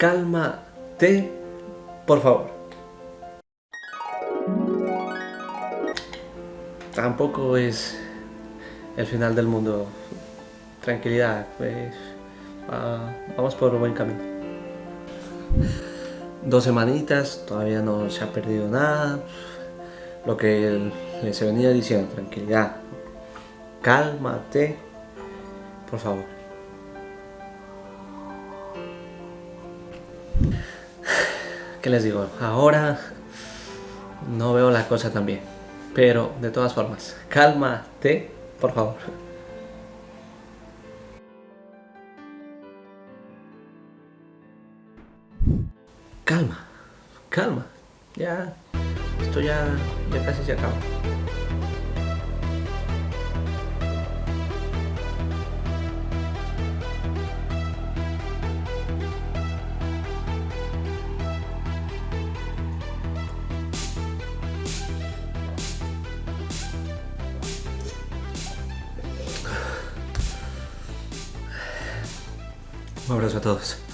Cálmate, por favor. Tampoco es el final del mundo. Tranquilidad, pues vamos por un buen camino. Dos semanitas, todavía no se ha perdido nada. Lo que les venía diciendo, tranquilidad. Cálmate, por favor. ¿Qué les digo? Ahora no veo la cosa tan bien. Pero de todas formas, cálmate, por favor. Calma, calma. Ya, esto ya, ya casi se acaba. Un abrazo a todos.